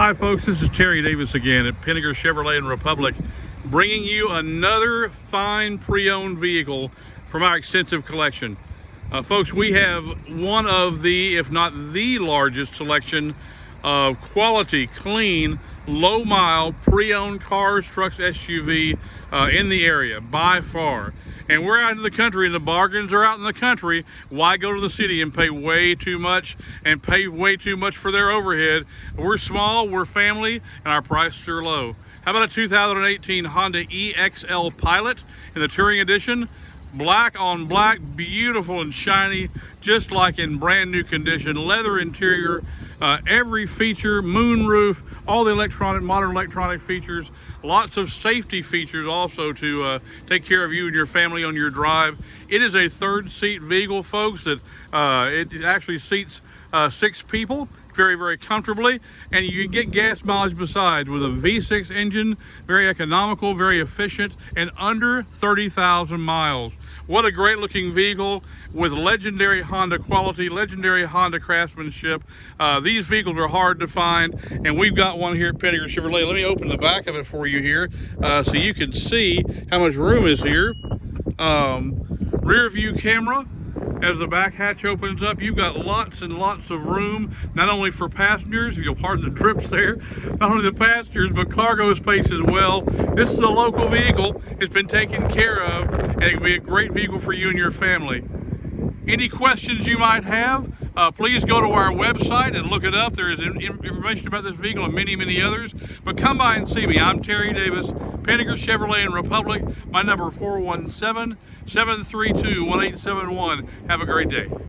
Hi folks, this is Terry Davis again at Pinegar Chevrolet and Republic, bringing you another fine pre-owned vehicle from our extensive collection. Uh, folks, we have one of the, if not the largest selection of quality, clean, low mile pre-owned cars, trucks, SUV uh, in the area by far. And we're out in the country and the bargains are out in the country. Why go to the city and pay way too much and pay way too much for their overhead? We're small, we're family, and our prices are low. How about a 2018 Honda EXL Pilot in the Touring Edition? black on black beautiful and shiny just like in brand new condition leather interior uh, every feature moonroof all the electronic modern electronic features lots of safety features also to uh, take care of you and your family on your drive. It is a third seat vehicle folks that uh, it actually seats uh, six people very, very comfortably, and you can get gas mileage besides with a V6 engine, very economical, very efficient, and under 30,000 miles. What a great looking vehicle with legendary Honda quality, legendary Honda craftsmanship. Uh, these vehicles are hard to find, and we've got one here at Pinegar Chevrolet. Let me open the back of it for you here uh, so you can see how much room is here. Um, rear view camera, as the back hatch opens up, you've got lots and lots of room, not only for passengers, if you'll pardon the trips there, not only the passengers, but cargo space as well. This is a local vehicle. It's been taken care of, and it can be a great vehicle for you and your family. Any questions you might have, uh, please go to our website and look it up. There is information about this vehicle and many, many others. But come by and see me. I'm Terry Davis, Pinegar Chevrolet and Republic. My number 417 732 1871. Have a great day.